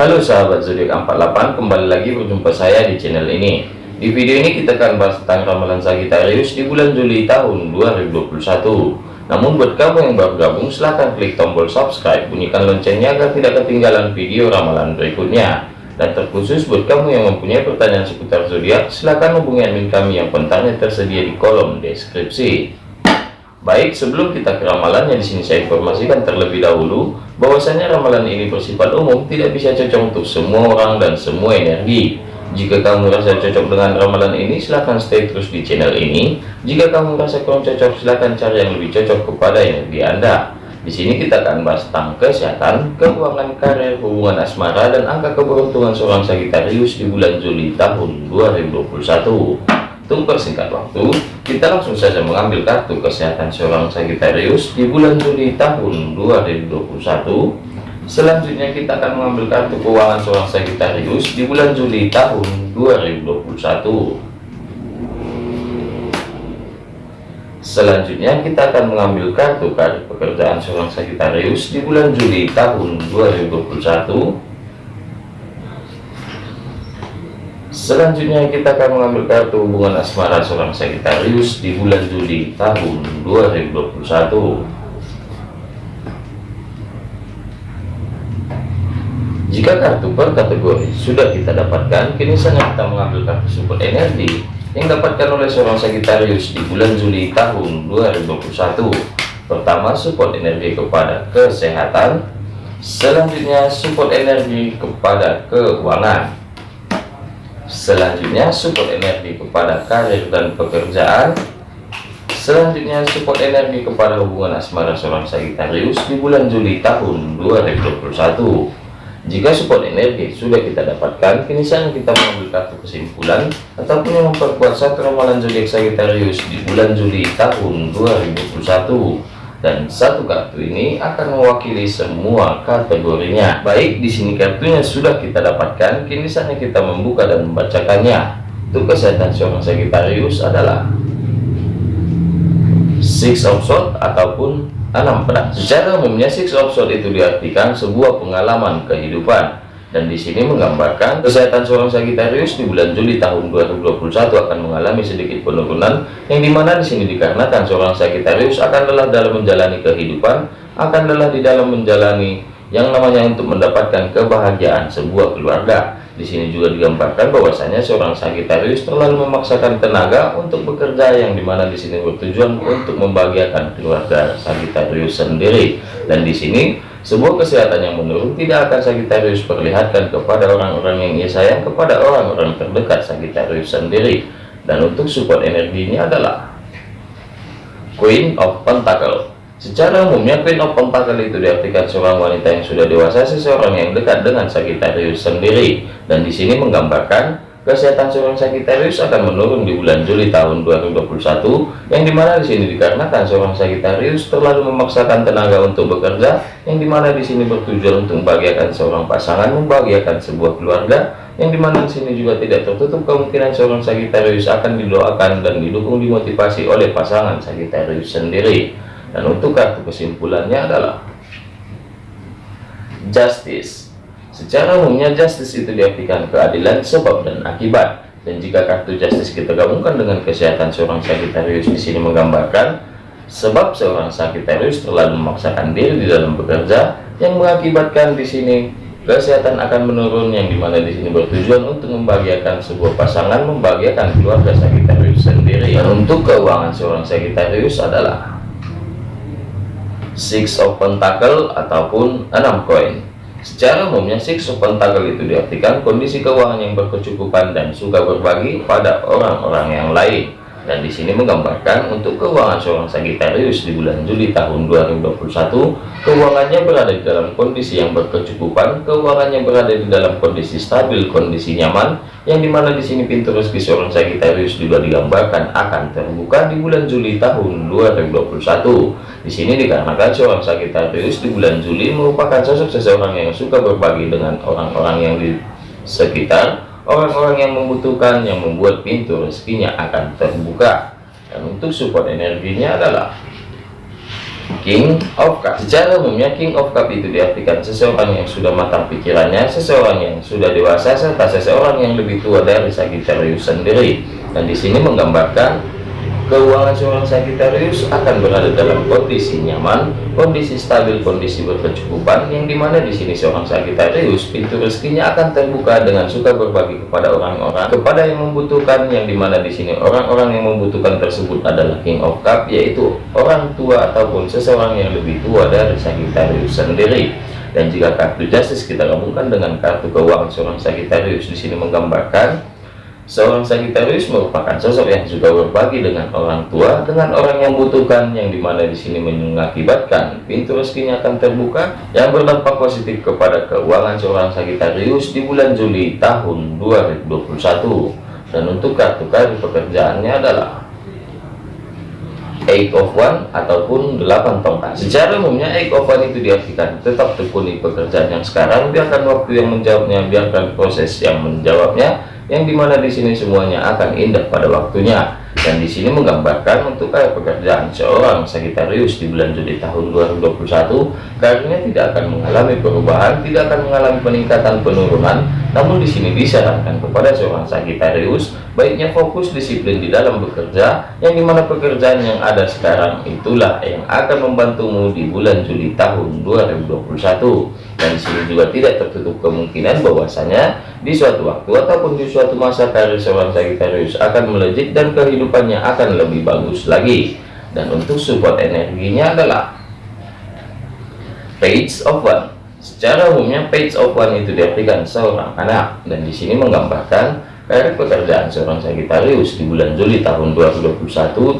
Halo sahabat zodiak 48 kembali lagi berjumpa saya di channel ini. Di video ini kita akan bahas tentang ramalan Sagittarius di bulan Juli tahun 2021 namun buat kamu yang baru gabung silahkan klik tombol subscribe bunyikan loncengnya agar tidak ketinggalan video ramalan berikutnya. Dan terkhusus buat kamu yang mempunyai pertanyaan seputar zodiak silahkan hubungi admin kami yang kontaknya tersedia di kolom deskripsi Baik, sebelum kita ke ramalannya di sini saya informasikan terlebih dahulu bahwasanya ramalan ini bersifat umum, tidak bisa cocok untuk semua orang dan semua energi. Jika kamu merasa cocok dengan ramalan ini, silahkan stay terus di channel ini. Jika kamu merasa kurang cocok, silahkan cari yang lebih cocok kepada energi Anda. Di sini kita akan bahas tentang kesehatan, keuangan, karir, hubungan asmara, dan angka keberuntungan seorang Sagittarius di bulan Juli tahun 2021. Persingkat waktu, kita langsung saja mengambil kartu kesehatan seorang Sagittarius di bulan Juli tahun 2021. Selanjutnya kita akan mengambil kartu keuangan seorang Sagittarius di bulan Juli tahun 2021. Selanjutnya kita akan mengambil kartu kartu pekerjaan seorang Sagittarius di bulan Juli tahun 2021 Selanjutnya kita akan mengambil kartu hubungan asmara seorang Sagittarius di bulan Juli tahun 2021. Jika kartu per kategori sudah kita dapatkan, kini saatnya kita mengambil kartu support energi yang dapatkan oleh seorang Sagittarius di bulan Juli tahun 2021. Pertama, support energi kepada kesehatan. Selanjutnya, support energi kepada keuangan selanjutnya support energi kepada karir dan pekerjaan. Selanjutnya support energi kepada hubungan asmara seorang Sagittarius di bulan Juli tahun 2021 jika support energi sudah kita dapatkan kini saatnya kita mengambil kartu kesimpulan ataupun yang memperkuat satu ramalan zodiak Sagittarius di bulan Juli tahun 2021 dan satu kartu ini akan mewakili semua kategorinya. Baik, di sini kartunya sudah kita dapatkan, kini saatnya kita membuka dan membacakannya. Untuk kesehatan seorang Sagittarius adalah Six of Swords ataupun enam pedang. Secara umumnya Six of Swords itu diartikan sebuah pengalaman kehidupan dan di sini menggambarkan kesehatan seorang Sagittarius di bulan Juli tahun 2021 akan mengalami sedikit penurunan yang di mana di sini dikarenakan seorang Sagittarius akan lelah dalam menjalani kehidupan akan lelah di dalam menjalani yang namanya untuk mendapatkan kebahagiaan sebuah keluarga. Di sini juga digambarkan bahwasanya seorang Sagittarius terlalu memaksakan tenaga untuk bekerja yang di mana di sini bertujuan untuk membahagiakan keluarga Sagittarius sendiri. Dan di sini sebuah kesehatan yang menurun tidak akan Sagittarius perlihatkan kepada orang-orang yang ia sayang kepada orang-orang terdekat Sagittarius sendiri. Dan untuk support energinya adalah Queen of Pentacle. Secara umumnya Queen of Pentacle itu diartikan seorang wanita yang sudah dewasa seseorang yang dekat dengan Sagittarius sendiri. Dan di sini menggambarkan Kesehatan seorang Sagittarius akan menurun di bulan Juli tahun 2021, yang di mana di sini dikarenakan seorang Sagittarius terlalu memaksakan tenaga untuk bekerja, yang di mana di sini bertujuan untuk membahagiakan seorang pasangan, membahagiakan sebuah keluarga, yang di mana di sini juga tidak tertutup kemungkinan seorang Sagittarius akan didoakan dan didukung dimotivasi oleh pasangan Sagittarius sendiri. Dan untuk kartu kesimpulannya adalah Justice Secara umumnya justice itu diartikan keadilan sebab dan akibat. Dan jika kartu justice kita gabungkan dengan kesehatan seorang Sagittarius di sini menggambarkan sebab seorang Sagittarius terlalu memaksakan diri di dalam bekerja yang mengakibatkan di sini kesehatan akan menurun yang di mana di sini bertujuan untuk membahagiakan sebuah pasangan membahagiakan keluarga Sagittarius sendiri dan untuk keuangan seorang Sagittarius adalah six of pentacle ataupun enam koin Secara umumnya six of pentacle itu diartikan kondisi keuangan yang berkecukupan dan suka berbagi pada orang-orang yang lain. Dan di sini menggambarkan untuk keuangan seorang Sagittarius di bulan Juli tahun 2021, keuangannya berada di dalam kondisi yang berkecukupan, keuangannya berada di dalam kondisi stabil, kondisi nyaman, yang di mana di sini pintu rezeki seorang Sagittarius juga digambarkan akan terbuka di bulan Juli tahun 2021. Di sini dikarenakan seorang Sagittarius di bulan Juli merupakan sosok seseorang yang suka berbagi dengan orang-orang yang di sekitar orang-orang yang membutuhkan yang membuat pintu rezekinya akan terbuka. Dan untuk support energinya adalah King of Cup secara umumnya King of Cup itu diartikan seseorang yang sudah matang pikirannya seseorang yang sudah dewasa serta seseorang yang lebih tua dari Sagittarius sendiri. Dan di sini menggambarkan keuangan seorang Sagittarius akan berada dalam kondisi nyaman, kondisi stabil, kondisi berkecukupan, yang di mana di sini seorang Sagittarius pintu rezekinya akan terbuka dengan suka berbagi kepada orang-orang, kepada yang membutuhkan, yang di mana di sini orang-orang yang membutuhkan tersebut adalah King of Cup, yaitu orang tua ataupun seseorang yang lebih tua dari Sagittarius sendiri. Dan jika kartu Justice kita gabungkan dengan kartu keuangan seorang Sagittarius di sini menggambarkan Seorang Sagittarius merupakan sosok yang juga berbagi dengan orang tua, dengan orang yang membutuhkan, yang di mana di sini mengakibatkan pintu rezekinya akan terbuka, yang berdampak positif kepada keuangan seorang Sagittarius di bulan Juli tahun 2021. Dan untuk kartu kartu pekerjaannya adalah Eight of One ataupun 8 tongkat. Secara umumnya Eight of One itu diartikan tetap tekuni pekerjaan yang sekarang, biarkan waktu yang menjawabnya, biarkan proses yang menjawabnya, yang di mana di sini semuanya akan indah pada waktunya. Dan di sini menggambarkan untuk kayak pekerjaan seorang Sagittarius di bulan Juli tahun 2021 karirnya tidak akan mengalami perubahan tidak akan mengalami peningkatan penurunan. Namun di sini disarankan kepada seorang Sagittarius baiknya fokus disiplin di dalam bekerja. Yang di mana pekerjaan yang ada sekarang itulah yang akan membantumu di bulan Juli tahun 2021 dan sini juga tidak tertutup kemungkinan bahwasanya di suatu waktu ataupun di suatu masa karir seorang Sagittarius akan melejit dan kehidupannya akan lebih bagus lagi. Dan untuk support energinya adalah page of one. Secara umumnya page of one itu diartikan seorang anak. Dan di sini menggambarkan karir pekerjaan seorang Sagittarius di bulan Juli tahun 2021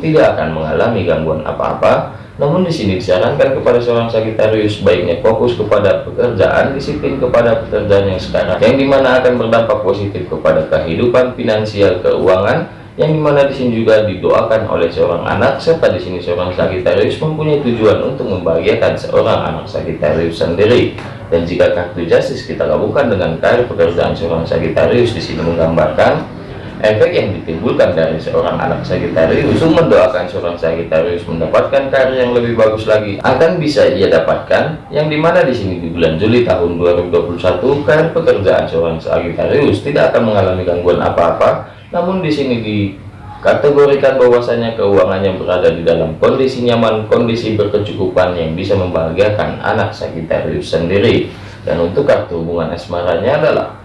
tidak akan mengalami gangguan apa-apa namun di sini disarankan kepada seorang Sagitarius baiknya fokus kepada pekerjaan, disiplin kepada pekerjaan yang sekarang, yang di mana akan berdampak positif kepada kehidupan finansial keuangan, yang di mana di sini juga didoakan oleh seorang anak, serta di sini seorang Sagitarius mempunyai tujuan untuk membahagiakan seorang anak Sagitarius sendiri. Dan jika kartu Justice kita gabungkan dengan karir pekerjaan seorang Sagitarius di sini menggambarkan efek yang ditimbulkan dari seorang anak Sagittarius mendoakan seorang Sagittarius mendapatkan karir yang lebih bagus lagi akan bisa ia dapatkan yang di mana di sini di bulan Juli tahun 2021 karir pekerjaan seorang Sagittarius tidak akan mengalami gangguan apa-apa namun di sini dikategorikan bahwasanya keuangannya berada di dalam kondisi nyaman kondisi berkecukupan yang bisa membahagiakan anak Sagittarius sendiri. Dan untuk kartu hubungan asmaranya adalah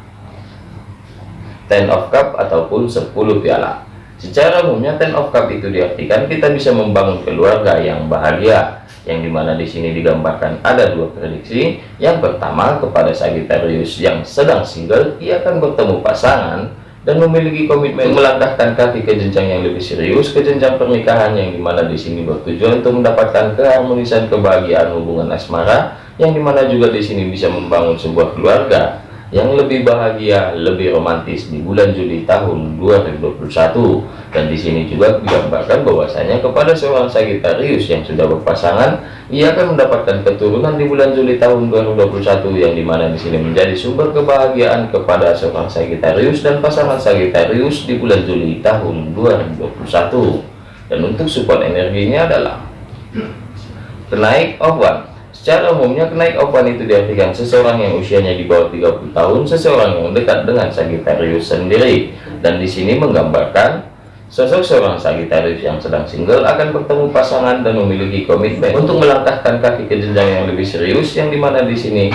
ten of cup ataupun 10 piala. Secara umumnya ten of cup itu diartikan kita bisa membangun keluarga yang bahagia yang di mana di sini digambarkan ada dua prediksi. Yang pertama kepada Sagittarius yang sedang single ia akan bertemu pasangan dan memiliki komitmen melangkahkan kaki ke jenjang yang lebih serius ke jenjang pernikahan yang di mana di sini bertujuan untuk mendapatkan keharmonisan kebahagiaan hubungan asmara yang di mana juga di sini bisa membangun sebuah keluarga yang lebih bahagia, lebih romantis di bulan Juli tahun 2021. Dan di sini juga digambarkan bahwasanya kepada seorang Sagittarius yang sudah berpasangan, ia akan mendapatkan keturunan di bulan Juli tahun 2021 yang di mana di sini menjadi sumber kebahagiaan kepada seorang Sagittarius dan pasangan Sagittarius di bulan Juli tahun 2021. Dan untuk support energinya adalah kenaik of one Secara umumnya kenaik opan itu diartikan seseorang yang usianya di bawah 30 tahun, seseorang yang dekat dengan Sagittarius sendiri. Dan di sini menggambarkan sosok seorang Sagittarius yang sedang single akan bertemu pasangan dan memiliki komitmen untuk melangkahkan kaki ke jenjang yang lebih serius yang di mana di sini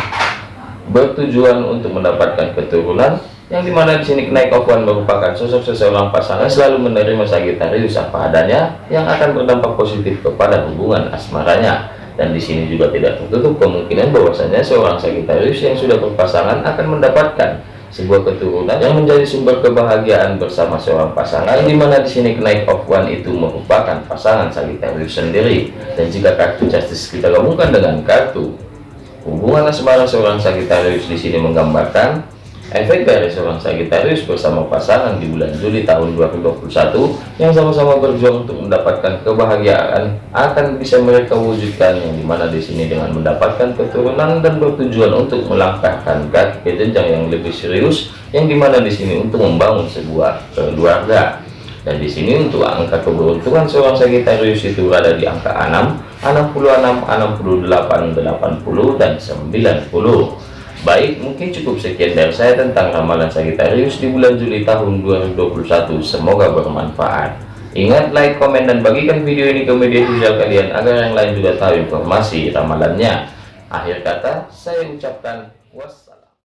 bertujuan untuk mendapatkan keturunan yang di mana di sini kenaik opan merupakan sosok seseorang pasangan selalu menerima Sagittarius apa adanya yang akan berdampak positif kepada hubungan asmaranya dan di sini juga tidak tertutup kemungkinan bahwasanya seorang Sagittarius yang sudah berpasangan akan mendapatkan sebuah keturunan yang menjadi sumber kebahagiaan bersama seorang pasangan di mana di sini kenaik of one itu merupakan pasangan Sagittarius sendiri. Dan jika kartu justice kita gabungkan dengan kartu hubungan asmara seorang Sagittarius di sini menggambarkan Efek dari seorang Sagittarius bersama pasangan di bulan Juli tahun 2021 yang sama-sama berjuang untuk mendapatkan kebahagiaan akan bisa mereka wujudkan yang di mana di sini dengan mendapatkan keturunan dan bertujuan untuk melangkahkan ke jenjang yang lebih serius yang di mana di sini untuk membangun sebuah keluarga. Dan di sini untuk angka keberuntungan seorang Sagittarius itu berada di angka 6 66 68 80 dan 90 Baik, mungkin cukup sekian dari saya tentang ramalan Sagittarius di bulan Juli tahun 2021. Semoga bermanfaat. Ingat, like, komen, dan bagikan video ini ke media sosial kalian agar yang lain juga tahu informasi ramalannya. Akhir kata, saya ucapkan wassalam.